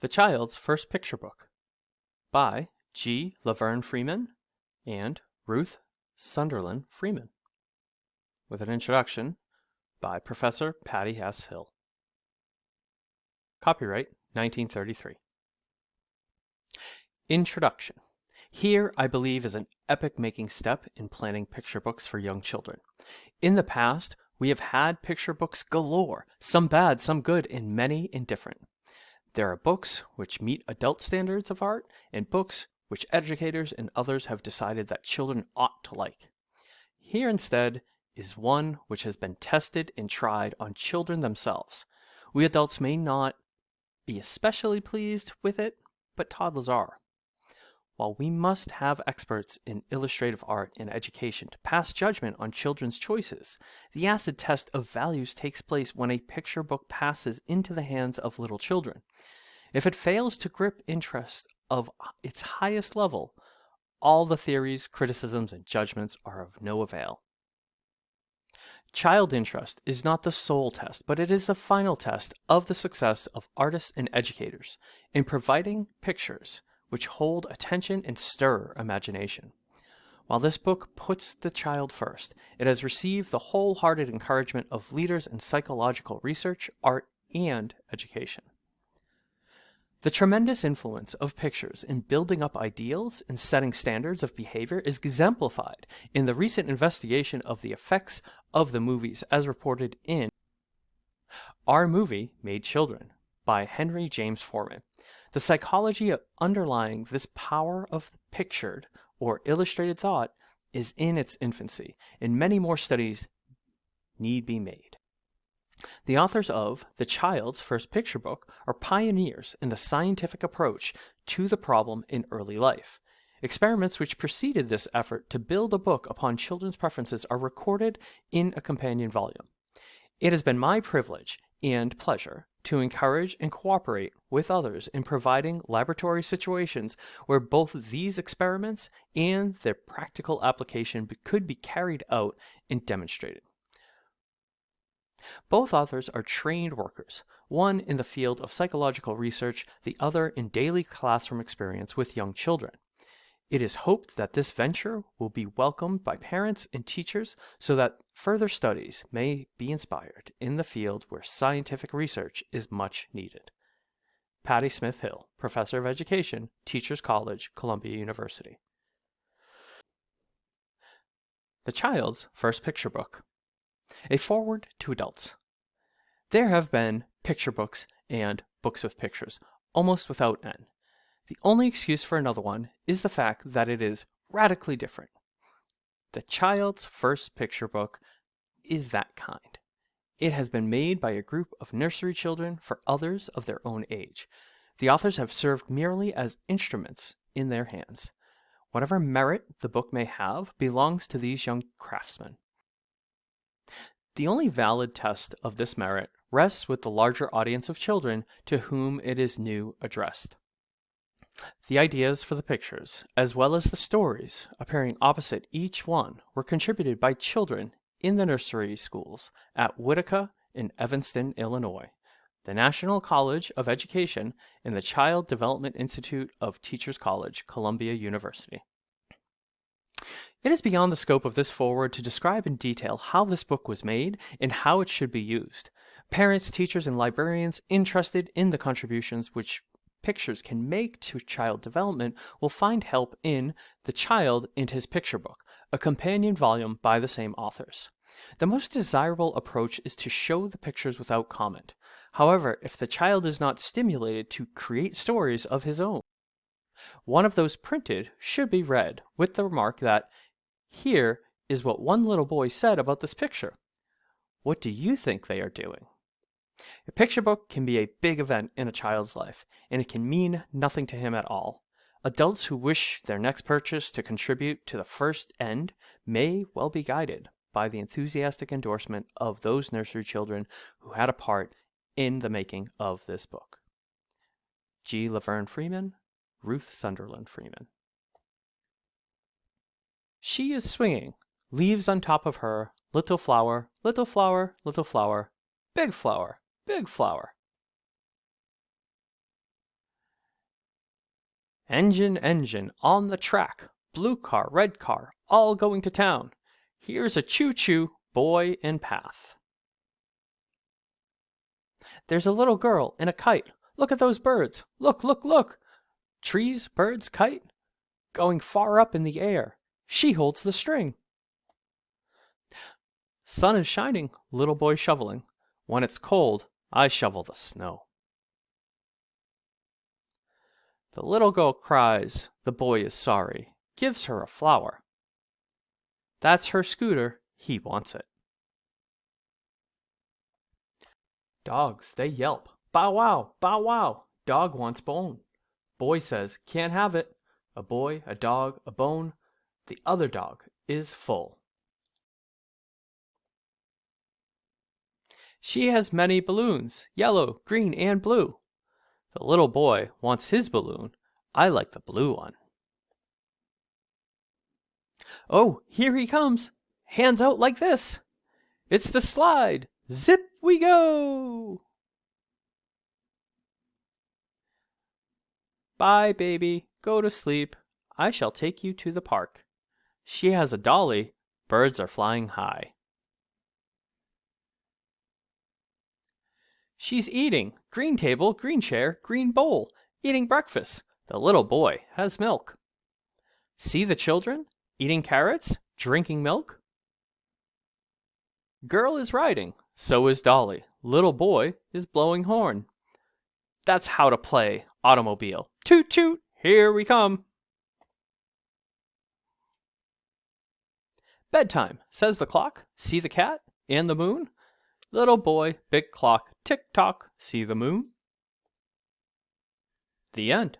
The Child's First Picture Book by G. Laverne Freeman and Ruth Sunderland Freeman, with an introduction by Professor Patty S. Hill. Copyright 1933. Introduction. Here, I believe, is an epic-making step in planning picture books for young children. In the past, we have had picture books galore, some bad, some good, and many indifferent. There are books which meet adult standards of art, and books which educators and others have decided that children ought to like. Here instead is one which has been tested and tried on children themselves. We adults may not be especially pleased with it, but toddlers are. While we must have experts in illustrative art and education to pass judgment on children's choices, the acid test of values takes place when a picture book passes into the hands of little children. If it fails to grip interest of its highest level, all the theories, criticisms, and judgments are of no avail. Child interest is not the sole test, but it is the final test of the success of artists and educators in providing pictures which hold attention and stir imagination. While this book puts the child first, it has received the wholehearted encouragement of leaders in psychological research, art, and education. The tremendous influence of pictures in building up ideals and setting standards of behavior is exemplified in the recent investigation of the effects of the movies as reported in Our Movie Made Children by Henry James Forman, the psychology underlying this power of pictured or illustrated thought is in its infancy, and many more studies need be made. The authors of The Child's First Picture Book are pioneers in the scientific approach to the problem in early life. Experiments which preceded this effort to build a book upon children's preferences are recorded in a companion volume. It has been my privilege and pleasure to encourage and cooperate with others in providing laboratory situations where both these experiments and their practical application could be carried out and demonstrated. Both authors are trained workers, one in the field of psychological research, the other in daily classroom experience with young children. It is hoped that this venture will be welcomed by parents and teachers so that further studies may be inspired in the field where scientific research is much needed. Patty Smith Hill, Professor of Education, Teachers College, Columbia University. The Child's First Picture Book A Foreword to Adults. There have been picture books and books with pictures, almost without end. The only excuse for another one is the fact that it is radically different. The child's first picture book is that kind. It has been made by a group of nursery children for others of their own age. The authors have served merely as instruments in their hands. Whatever merit the book may have belongs to these young craftsmen. The only valid test of this merit rests with the larger audience of children to whom it is new addressed. The ideas for the pictures, as well as the stories appearing opposite each one, were contributed by children in the nursery schools at Whitaka in Evanston, Illinois, the National College of Education, and the Child Development Institute of Teachers College, Columbia University. It is beyond the scope of this foreword to describe in detail how this book was made and how it should be used. Parents, teachers, and librarians interested in the contributions which pictures can make to child development will find help in The Child and His Picture Book, a companion volume by the same authors. The most desirable approach is to show the pictures without comment. However, if the child is not stimulated to create stories of his own, one of those printed should be read with the remark that, here is what one little boy said about this picture. What do you think they are doing? A picture book can be a big event in a child's life, and it can mean nothing to him at all. Adults who wish their next purchase to contribute to the first end may well be guided by the enthusiastic endorsement of those nursery children who had a part in the making of this book. G. Laverne Freeman, Ruth Sunderland Freeman. She is swinging, leaves on top of her, little flower, little flower, little flower, big flower, big flower. Engine, engine, on the track. Blue car, red car, all going to town. Here's a choo choo, boy in path. There's a little girl in a kite. Look at those birds. Look, look, look. Trees, birds, kite. Going far up in the air. She holds the string. Sun is shining, little boy shoveling. When it's cold, I shovel the snow. The little girl cries, the boy is sorry, gives her a flower. That's her scooter, he wants it. Dogs, they yelp. Bow wow, bow wow. Dog wants bone. Boy says, can't have it. A boy, a dog, a bone. The other dog is full. She has many balloons, yellow, green, and blue. The little boy wants his balloon. I like the blue one. Oh, here he comes. Hands out like this. It's the slide. Zip we go. Bye, baby. Go to sleep. I shall take you to the park. She has a dolly. Birds are flying high. She's eating. Green table, green chair, green bowl. Eating breakfast. The little boy has milk. See the children? Eating carrots, drinking milk. Girl is riding. So is Dolly. Little boy is blowing horn. That's how to play automobile. Toot toot, here we come. Bedtime, says the clock. See the cat and the moon? Little boy, big clock, tick tock, see the moon? The end.